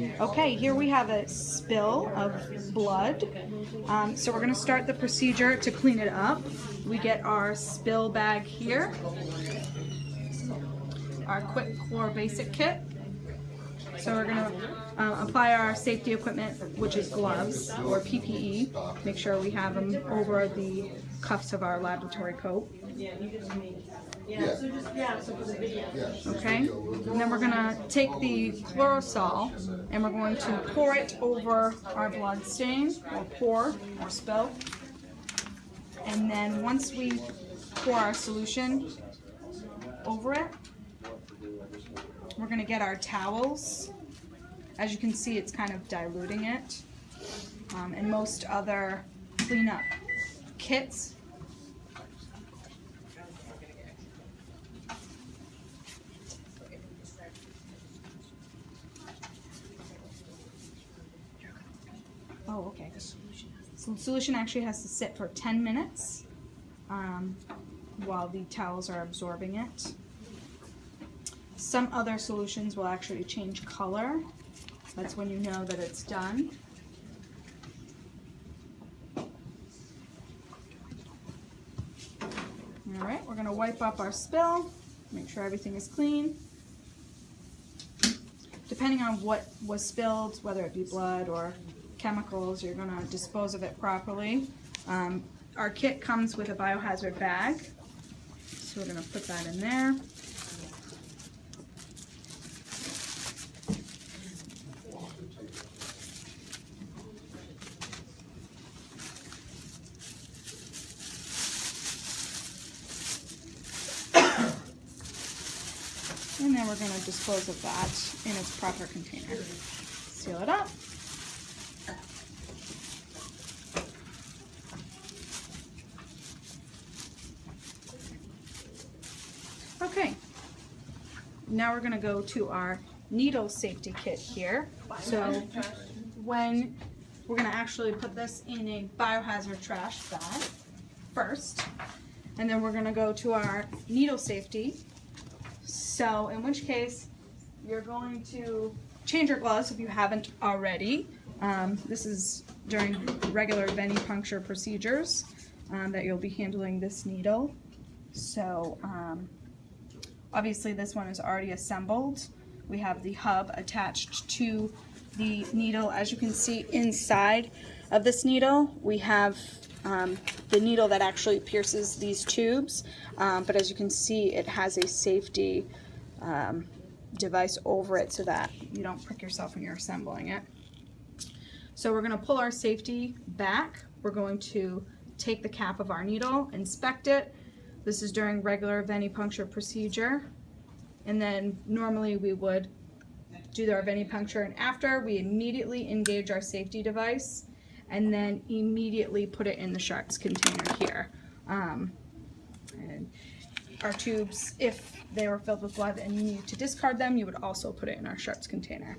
Okay, here we have a spill of blood. Um, so we're gonna start the procedure to clean it up. We get our spill bag here, our quick core basic kit. So we're gonna uh, apply our safety equipment, which is gloves or PPE. Make sure we have them over the cuffs of our laboratory coat. Okay, and then we're gonna take the chlorosol and we're going to pour it over our blood stain, or pour, or spill. And then once we pour our solution over it, we're gonna get our towels. As you can see, it's kind of diluting it. Um, and most other cleanup kits Oh, okay. So the solution actually has to sit for 10 minutes um, while the towels are absorbing it. Some other solutions will actually change color. That's when you know that it's done. All right, we're gonna wipe up our spill, make sure everything is clean. Depending on what was spilled, whether it be blood or chemicals, you're gonna dispose of it properly. Um, our kit comes with a biohazard bag, so we're gonna put that in there. And then we're going to dispose of that in its proper container. Seal it up. Okay, now we're going to go to our needle safety kit here. So when we're going to actually put this in a biohazard trash bag first, and then we're going to go to our needle safety so in which case, you're going to change your gloves if you haven't already. Um, this is during regular venipuncture procedures um, that you'll be handling this needle. So um, obviously this one is already assembled. We have the hub attached to the needle. As you can see inside of this needle, we have um, the needle that actually pierces these tubes. Um, but as you can see, it has a safety um, device over it so that you don't prick yourself when you're assembling it. So we're going to pull our safety back. We're going to take the cap of our needle, inspect it. This is during regular venipuncture procedure. And then normally we would do our venipuncture and after we immediately engage our safety device and then immediately put it in the Sharps container here. Um, and our tubes, if they were filled with blood and you need to discard them, you would also put it in our Sharps container.